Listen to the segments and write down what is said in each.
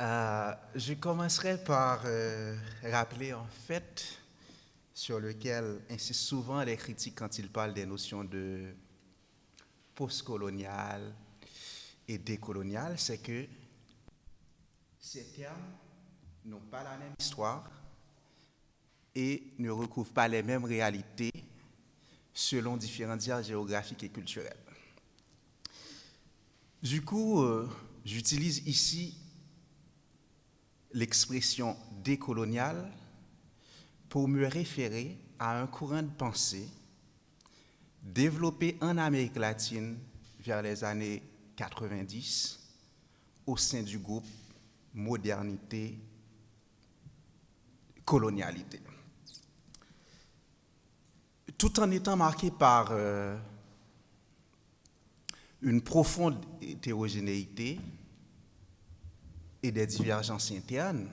Euh, je commencerai par euh, rappeler en fait sur lequel insistent souvent les critiques quand ils parlent des notions de postcolonial et décolonial, c'est que ces termes n'ont pas la même histoire et ne recouvrent pas les mêmes réalités selon différentes aires géographiques et culturelles. Du coup, euh, j'utilise ici l'expression décoloniale pour me référer à un courant de pensée développé en Amérique latine vers les années 90 au sein du groupe Modernité Colonialité. Tout en étant marqué par euh, une profonde hétérogénéité et des divergences internes,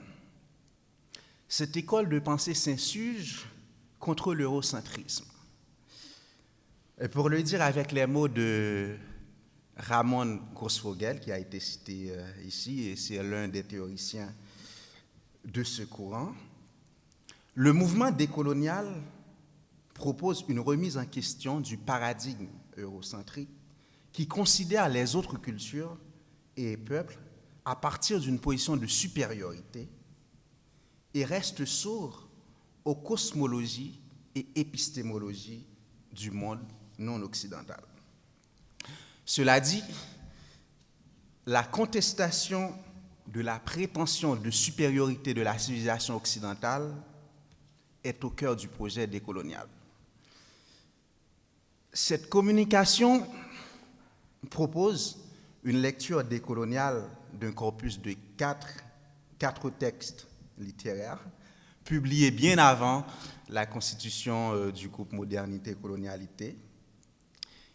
cette école de pensée s'insurge contre l'eurocentrisme. Et pour le dire avec les mots de Ramon Grossfogel, qui a été cité euh, ici, et c'est l'un des théoriciens de ce courant, le mouvement décolonial propose une remise en question du paradigme eurocentrique qui considère les autres cultures et peuples à partir d'une position de supériorité et reste sourd aux cosmologies et épistémologies du monde non occidental. Cela dit, la contestation de la prétention de supériorité de la civilisation occidentale est au cœur du projet décolonial. Cette communication propose une lecture décoloniale d'un corpus de quatre, quatre textes littéraires publiés bien avant la constitution euh, du groupe Modernité et Colonialité.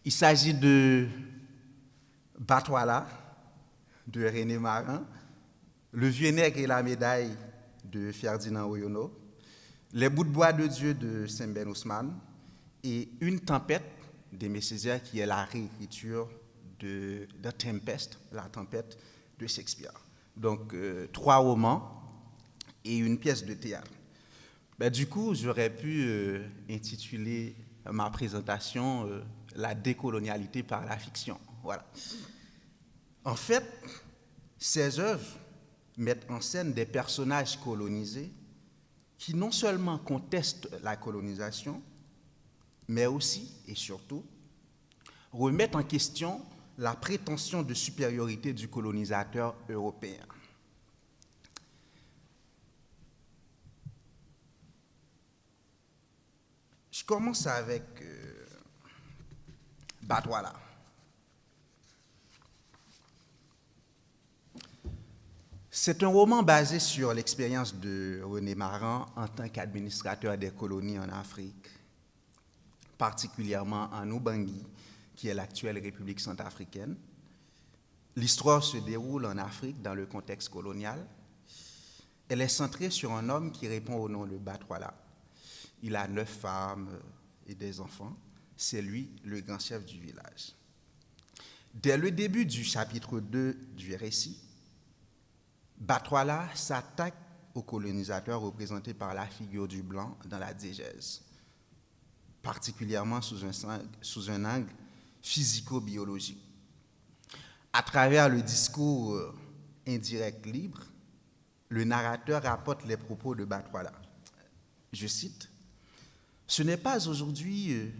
Il s'agit de Batwala de René Marin, Le Vieux Nègre et la médaille de Ferdinand Oyono, Les bouts de bois de Dieu de Saint-Ben Ousmane et Une tempête d'Aimé Césaire qui est la réécriture de The Tempest, la tempête de Shakespeare. Donc, euh, trois romans et une pièce de théâtre. Ben, du coup, j'aurais pu euh, intituler ma présentation euh, La décolonialité par la fiction. Voilà. En fait, ces œuvres mettent en scène des personnages colonisés qui non seulement contestent la colonisation, mais aussi et surtout remettent en question la prétention de supériorité du colonisateur européen. Je commence avec euh, Batwala. C'est un roman basé sur l'expérience de René Maran en tant qu'administrateur des colonies en Afrique, particulièrement en Ubangui, qui est l'actuelle République centrafricaine. L'histoire se déroule en Afrique dans le contexte colonial. Elle est centrée sur un homme qui répond au nom de Batwala. Il a neuf femmes et des enfants. C'est lui le grand chef du village. Dès le début du chapitre 2 du récit, Batwala s'attaque aux colonisateurs représentés par la figure du blanc dans la diégèse, particulièrement sous un, sous un angle physico-biologique. À travers le discours euh, indirect libre, le narrateur rapporte les propos de Batwala. Je cite, Ce n'est pas aujourd'hui euh,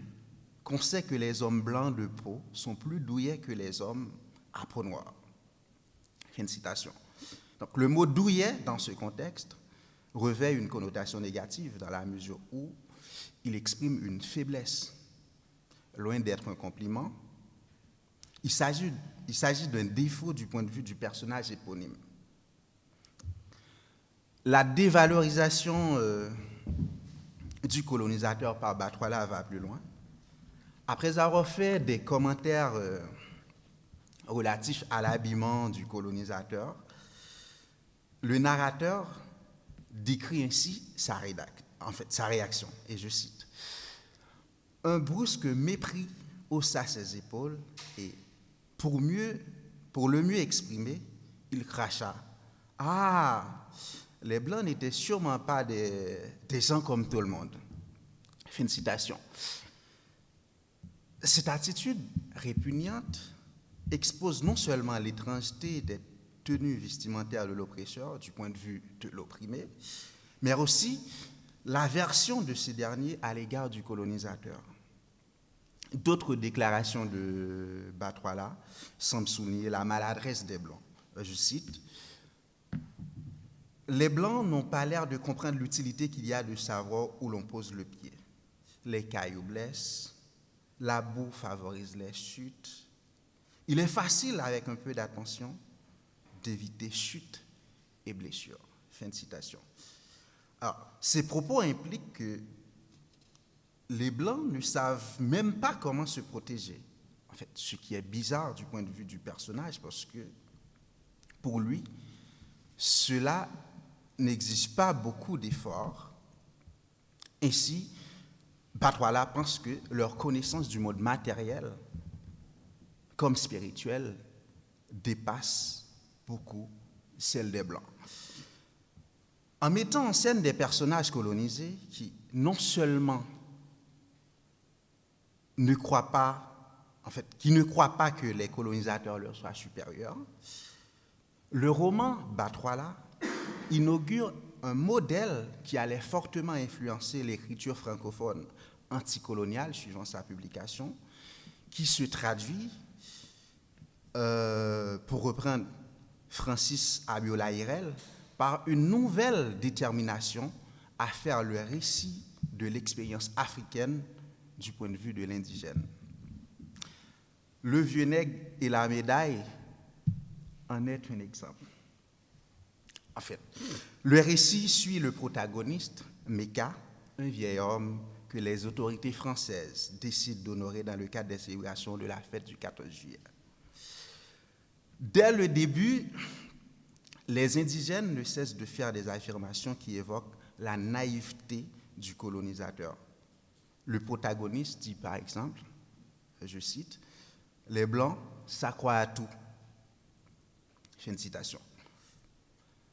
qu'on sait que les hommes blancs de peau sont plus douillets que les hommes à peau noire. Fin de citation. Donc le mot douillet dans ce contexte revêt une connotation négative dans la mesure où il exprime une faiblesse loin d'être un compliment, il s'agit d'un défaut du point de vue du personnage éponyme. La dévalorisation euh, du colonisateur par Batwala va plus loin. Après avoir fait des commentaires euh, relatifs à l'habillement du colonisateur, le narrateur décrit ainsi sa réaction, et je cite un brusque mépris haussa ses épaules et, pour, mieux, pour le mieux exprimer, il cracha Ah, les Blancs n'étaient sûrement pas des, des gens comme tout le monde. Fin citation. Cette attitude répugnante expose non seulement l'étrangeté des tenues vestimentaires de l'oppresseur du point de vue de l'opprimé, mais aussi l'aversion de ces derniers à l'égard du colonisateur. D'autres déclarations de Batwala semblent souligner la maladresse des Blancs. Je cite, Les Blancs n'ont pas l'air de comprendre l'utilité qu'il y a de savoir où l'on pose le pied. Les cailloux blessent, la boue favorise les chutes. Il est facile, avec un peu d'attention, d'éviter chutes et blessures. Fin de citation. Alors, ces propos impliquent que les Blancs ne savent même pas comment se protéger. En fait, ce qui est bizarre du point de vue du personnage, parce que pour lui, cela n'exige pas beaucoup d'efforts. Ainsi, Batwala pense que leur connaissance du monde matériel comme spirituel dépasse beaucoup celle des Blancs. En mettant en scène des personnages colonisés qui non seulement ne croient pas, en fait, qui ne croient pas que les colonisateurs leur soient supérieurs, le roman Batwala inaugure un modèle qui allait fortement influencer l'écriture francophone anticoloniale suivant sa publication, qui se traduit, euh, pour reprendre Francis Abiola Hirel, par une nouvelle détermination à faire le récit de l'expérience africaine du point de vue de l'indigène. Le vieux nègre et la médaille en est un exemple. En fait, le récit suit le protagoniste, Meka, un vieil homme que les autorités françaises décident d'honorer dans le cadre des célébrations de la fête du 14 juillet. Dès le début, les indigènes ne cessent de faire des affirmations qui évoquent la naïveté du colonisateur. Le protagoniste dit par exemple, je cite, Les Blancs s'accroient à tout. Fin de citation.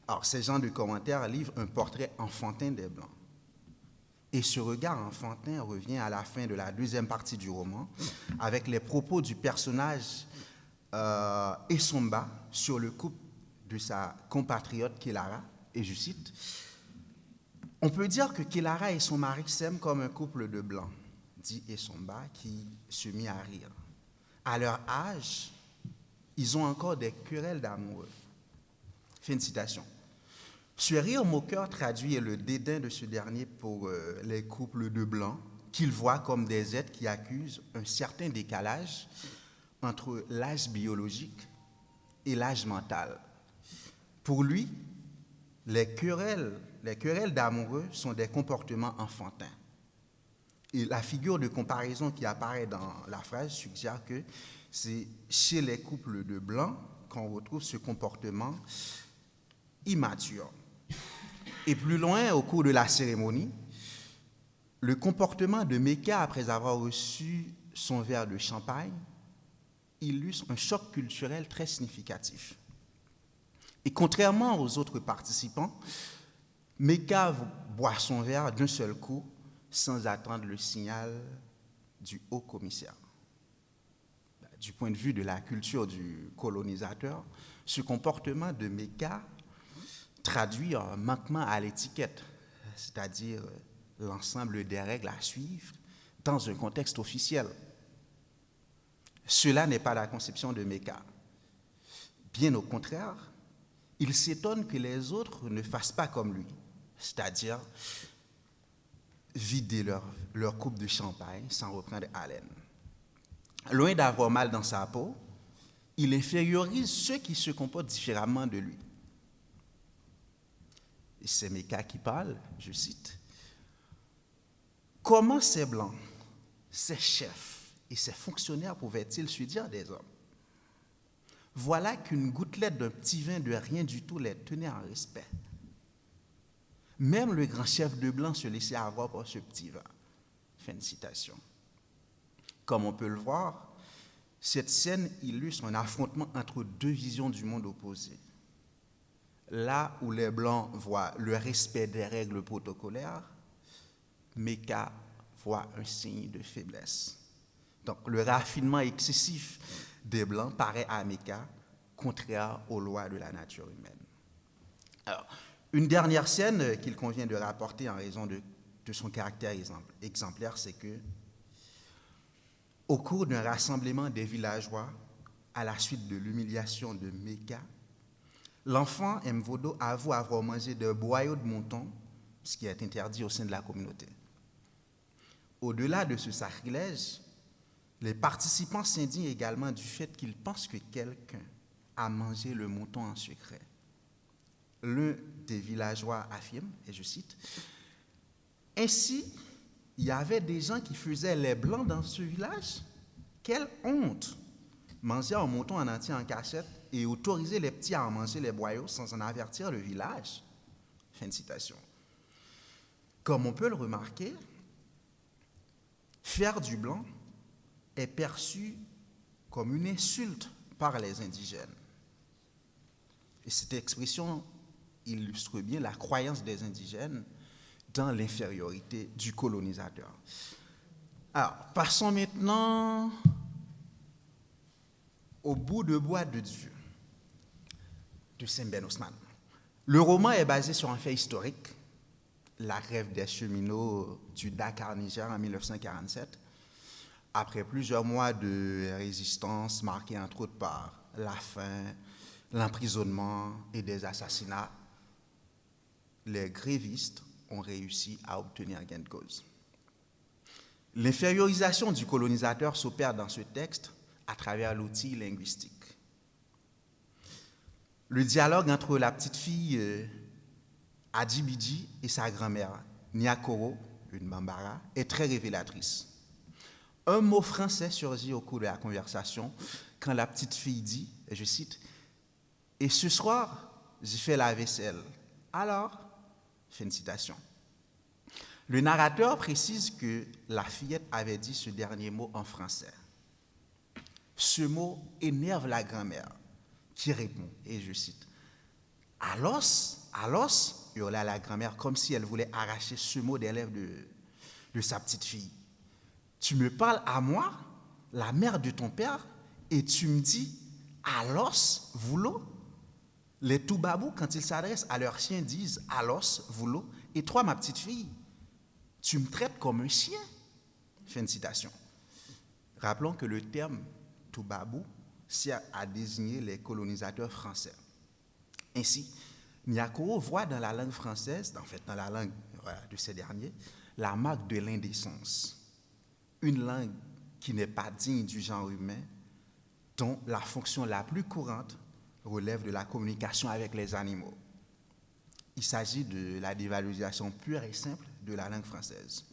Alors, ces gens de commentaires livrent un portrait enfantin des Blancs. Et ce regard enfantin revient à la fin de la deuxième partie du roman, avec les propos du personnage euh, sur le couple de sa compatriote Kilara, et je cite, On peut dire que Kilara et son mari s'aiment comme un couple de blancs, dit Essomba, qui se mit à rire. À leur âge, ils ont encore des querelles d'amoureux. Fin de citation. Ce rire moqueur traduit le dédain de ce dernier pour euh, les couples de blancs qu'il voit comme des êtres qui accusent un certain décalage entre l'âge biologique et l'âge mental. Pour lui, les querelles, les querelles d'amoureux sont des comportements enfantins. Et la figure de comparaison qui apparaît dans la phrase suggère que c'est chez les couples de blancs qu'on retrouve ce comportement immature. Et plus loin, au cours de la cérémonie, le comportement de Mecca après avoir reçu son verre de champagne illustre un choc culturel très significatif. Et contrairement aux autres participants, Mecca boit son verre d'un seul coup sans attendre le signal du haut commissaire. Du point de vue de la culture du colonisateur, ce comportement de Mecca traduit un manquement à l'étiquette, c'est-à-dire l'ensemble des règles à suivre dans un contexte officiel. Cela n'est pas la conception de Mecca. Bien au contraire, il s'étonne que les autres ne fassent pas comme lui, c'est-à-dire vider leur, coupe de champagne sans reprendre haleine. Loin d'avoir mal dans sa peau, il infériorise ceux qui se comportent différemment de lui c'est Meka qui parle, je cite, Comment ces blancs, ces chefs et ces fonctionnaires pouvaient-ils se dire des hommes? Voilà qu'une gouttelette d'un petit vin de rien du tout les tenait en respect. Même le grand chef de blanc se laissait avoir par ce petit vin. Fin de citation. Comme on peut le voir, cette scène illustre un affrontement entre deux visions du monde opposées là où les Blancs voient le respect des règles protocolaires, Mecca voit un signe de faiblesse. Donc le raffinement excessif des Blancs paraît à Mecca contraire aux lois de la nature humaine. Alors, une dernière scène qu'il convient de rapporter en raison de, son caractère exemplaire, c'est que au cours d'un rassemblement des villageois, à la suite de l'humiliation de Mecca, l'enfant Mvodo avoue avoir mangé de boyaux de mouton, ce qui est interdit au sein de la communauté. Au-delà de ce sacrilège, les participants s'indignent également du fait qu'ils pensent que quelqu'un a mangé le mouton en secret. Des villageois affirme, et je cite, Ainsi, il y avait des gens qui faisaient les blancs dans ce village. Quelle honte Manger un mouton en entier en cachette et autoriser les petits à manger les boyaux sans en avertir le village. Fin de citation. Comme on peut le remarquer, faire du blanc est perçu comme une insulte par les indigènes. Et cette expression illustre bien la croyance des indigènes dans l'infériorité du colonisateur. Alors, passons maintenant au bout de bois de Dieu de Saint-Ben Osman. Le roman est basé sur un fait historique, la grève des cheminots du Dakar, Niger en 1947, après plusieurs mois de résistance marqués entre autres par la faim, l'emprisonnement et des assassinats, les grévistes ont réussi à obtenir gain de cause. L'infériorisation du colonisateur s'opère dans ce texte à travers l'outil linguistique. Le dialogue entre la petite fille euh, Adibidi et sa grand-mère, Nyakoro, une Bambara, est très révélatrice. Un mot français surgit au cours de la conversation quand la petite fille dit, et je cite, Et ce soir, j'ai fait la vaisselle. Alors, Fin une citation. Le narrateur précise que la fillette avait dit ce dernier mot en français. Ce mot énerve la grand-mère qui répond, et je cite, Alos, Alos, hurla la grand-mère comme si elle voulait arracher ce mot des lèvres de, de sa petite fille. Tu me parles à moi, la mère de ton père, et tu me dis, Alos, voulot les Toubabous, quand ils s'adressent à leurs chiens, disent Alos, voulot, et toi, ma petite fille, tu me traites comme un chien. Fin de citation. Rappelons que le terme Toubabou sert à désigner les colonisateurs français. Ainsi, Nyakoro voit dans la langue française, en fait dans la langue de ces derniers, la marque de l'indécence. Une langue qui n'est pas digne du genre humain, dont la fonction la plus courante relève de la communication avec les animaux. Il s'agit de la dévalorisation pure et simple de la langue française.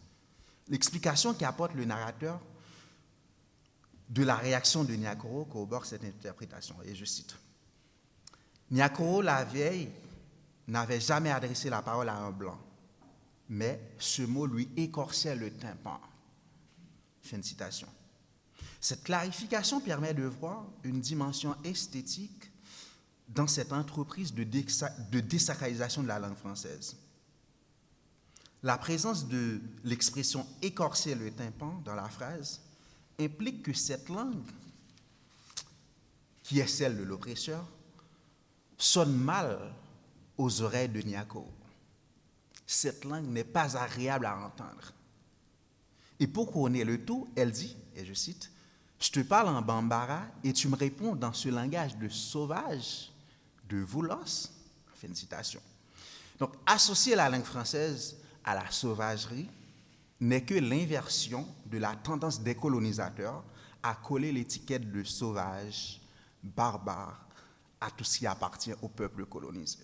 L'explication qu'apporte le narrateur de la réaction de Nyakoro corrobore cette interprétation, et je cite. Nyakoro, la vieille, n'avait jamais adressé la parole à un blanc, mais ce mot lui écorçait le tympan. Fin de citation. Cette clarification permet de voir une dimension esthétique dans cette entreprise de, désacralisation de la langue française. La présence de l'expression écorcer le tympan dans la phrase implique que cette langue, qui est celle de l'oppresseur, sonne mal aux oreilles de Niako. Cette langue n'est pas agréable à entendre. Et pour couronner le tout, elle dit, et je cite, Je te parle en bambara et tu me réponds dans ce langage de sauvage de voulos, fin de citation. Donc, associer la langue française à la sauvagerie n'est que l'inversion de la tendance des colonisateurs à coller l'étiquette de sauvage, barbare, à tout ce qui appartient au peuple colonisé.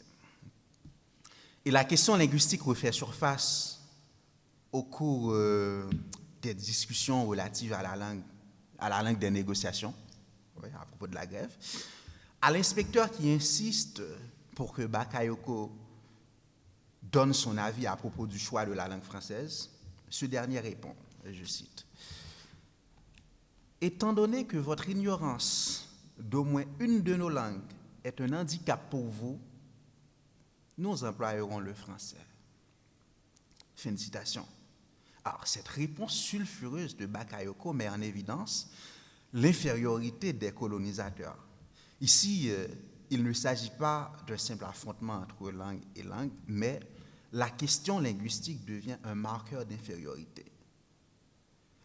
Et la question linguistique refait surface au cours euh, des discussions relatives à la langue, à la langue des négociations, à propos de la grève. À l'inspecteur qui insiste pour que Bakayoko donne son avis à propos du choix de la langue française, ce dernier répond, je cite, Étant donné que votre ignorance d'au moins une de nos langues est un handicap pour vous, nous employerons le français. Fin de citation. Alors, cette réponse sulfureuse de Bakayoko met en évidence l'infériorité des colonisateurs. Ici, euh, il ne s'agit pas d'un simple affrontement entre langue et langue, mais la question linguistique devient un marqueur d'infériorité.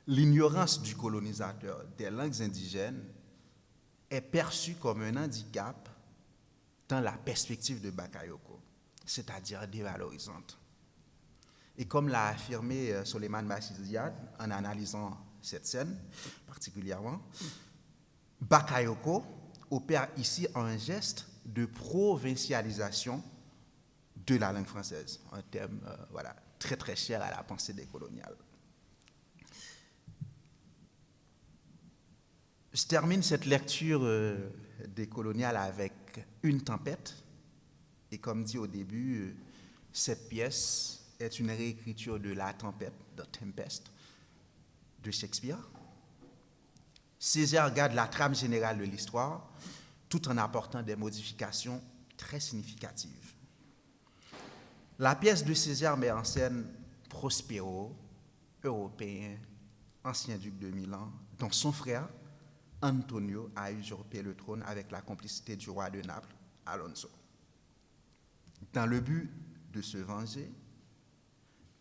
L'ignorance du colonisateur des langues indigènes est perçue comme un handicap dans la perspective de Bakayoko, c'est-à-dire dévalorisante. Et comme l'a affirmé euh, Soleiman Bachiziad en analysant cette scène particulièrement, Bakayoko opère ici un geste de provincialisation de la langue française, un thème euh, voilà, très très cher à la pensée décoloniale. Je termine cette lecture euh, décoloniale avec une tempête. Et comme dit au début, euh, cette pièce est une réécriture de La tempête, The Tempest, de Shakespeare. Césaire garde la trame générale de l'histoire tout en apportant des modifications très significatives. La pièce de Césaire met en scène Prospero, européen, ancien duc de Milan, dont son frère, Antonio, a usurpé le trône avec la complicité du roi de Naples, Alonso. Dans le but de se venger,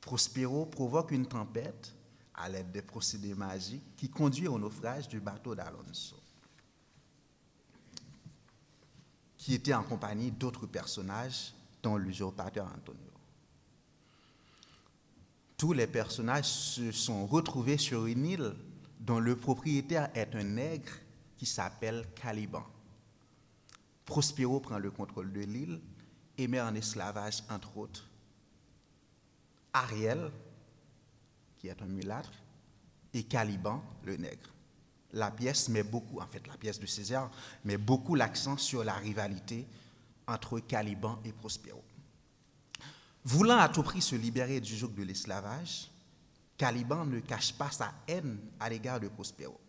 Prospero provoque une tempête à l'aide des procédés magiques qui conduit au naufrage du bateau d'Alonso, qui était en compagnie d'autres personnages, dont l'usurpateur Antonio. Tous les personnages se sont retrouvés sur une île dont le propriétaire est un nègre qui s'appelle Caliban. Prospero prend le contrôle de l'île et met en esclavage, entre autres, Ariel, qui est un mulâtre, et Caliban, le nègre. La pièce met beaucoup, en fait la pièce de César, met beaucoup l'accent sur la rivalité entre Caliban et Prospero. Voulant à tout prix se libérer du joug de l'esclavage, Caliban ne cache pas sa haine à l'égard de Prospero.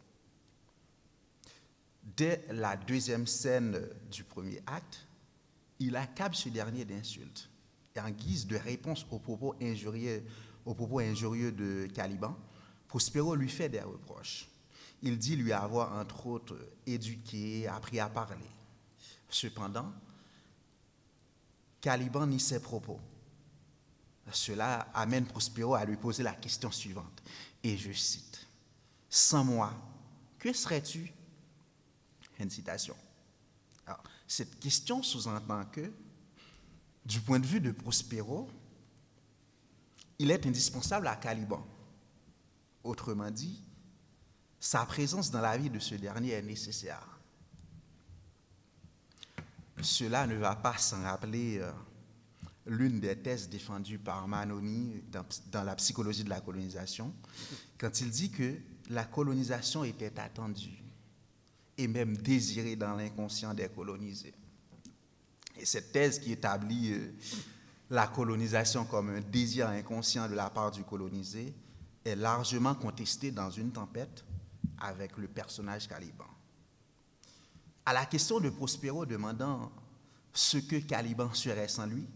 Dès la deuxième scène du premier acte, il accable ce dernier d'insultes. Et en guise de réponse aux propos injurieux, aux propos injurieux de Caliban, Prospero lui fait des reproches. Il dit lui avoir, entre autres, éduqué, appris à parler. Cependant, Caliban nie ses propos. Cela amène Prospero à lui poser la question suivante. Et je cite, Sans moi, que serais-tu? Une citation. Cette question sous-entend que, du point de vue de Prospero, il est indispensable à Caliban. Autrement dit, sa présence dans la vie de ce dernier est nécessaire. Cela ne va pas sans rappeler euh, l'une des thèses défendues par Manoni dans, la psychologie de la colonisation, quand il dit que la colonisation était attendue et même désirée dans l'inconscient des colonisés. Et cette thèse qui établit euh, la colonisation comme un désir inconscient de la part du colonisé est largement contestée dans une tempête avec le personnage Caliban. À la question de Prospero demandant ce que Caliban serait sans lui,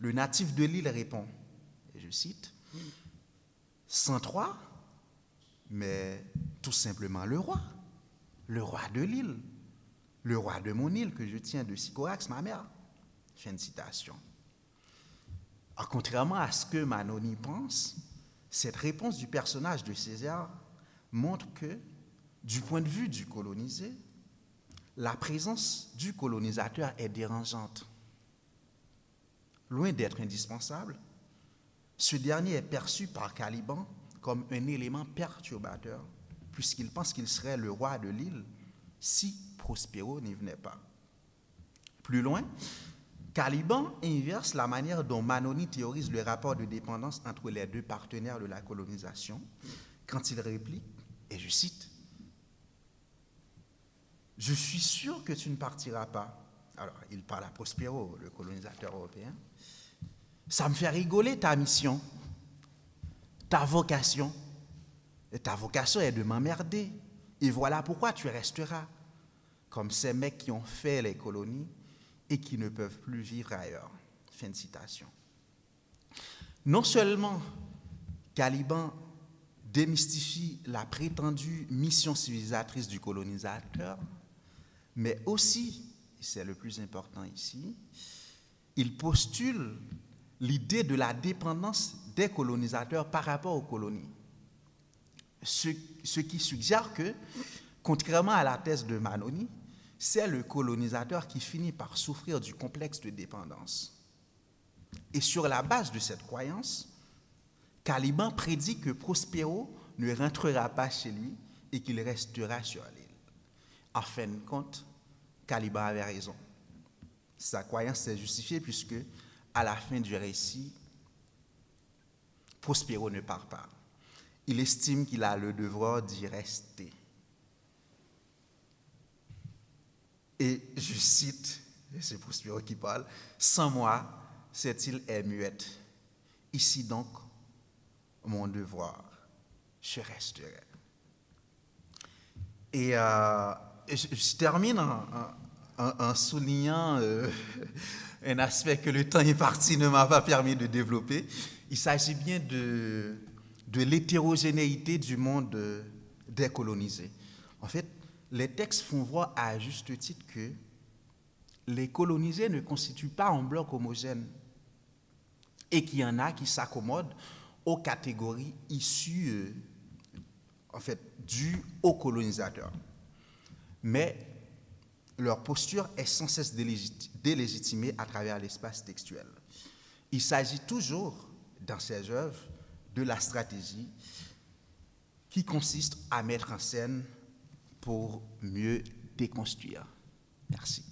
le natif de l'île répond, et je cite, Sans toi, mais tout simplement le roi, le roi de l'île, le roi de mon île que je tiens de Sycorax, ma mère. Fin de citation. Contrairement à ce que Manoni pense, cette réponse du personnage de César montre que, du point de vue du colonisé, la présence du colonisateur est dérangeante. Loin d'être indispensable, ce dernier est perçu par Caliban comme un élément perturbateur, puisqu'il pense qu'il serait le roi de l'île si Prospero n'y venait pas. Plus loin, Caliban inverse la manière dont Manoni théorise le rapport de dépendance entre les deux partenaires de la colonisation quand il réplique, et je cite, Je suis sûr que tu ne partiras pas. Alors, il parle à Prospero, le colonisateur européen. Ça me fait rigoler ta mission, ta vocation. Ta vocation est de m'emmerder. Et voilà pourquoi tu resteras comme ces mecs qui ont fait les colonies et qui ne peuvent plus vivre ailleurs. Fin de citation. Non seulement Caliban démystifie la prétendue mission civilisatrice du colonisateur, mais aussi, c'est le plus important ici, il postule l'idée de la dépendance des colonisateurs par rapport aux colonies. Ce, ce, qui suggère que, contrairement à la thèse de Manoni, c'est le colonisateur qui finit par souffrir du complexe de dépendance. Et sur la base de cette croyance, Caliban prédit que Prospero ne rentrera pas chez lui et qu'il restera sur l'île. En fin de compte, Caliban avait raison. Sa croyance s'est justifiée puisque, à la fin du récit, Prospero ne part pas. Il estime qu'il a le devoir d'y rester. Et je cite, c'est Prospero qui parle, sans moi, cette île est muette. Ici donc, mon devoir, je resterai. Et euh, je, termine en, soulignant euh, un aspect que le temps imparti ne m'a pas permis de développer. Il s'agit bien de, de l'hétérogénéité du monde décolonisé. En fait, les textes font voir à juste titre que les colonisés ne constituent pas un bloc homogène et qu'il y en a qui s'accommodent aux catégories issues, euh, en fait, dues aux colonisateurs. Mais leur posture est sans cesse délégitimée à travers l'espace textuel. Il s'agit toujours, dans ces œuvres, de la stratégie qui consiste à mettre en scène pour mieux déconstruire. Merci.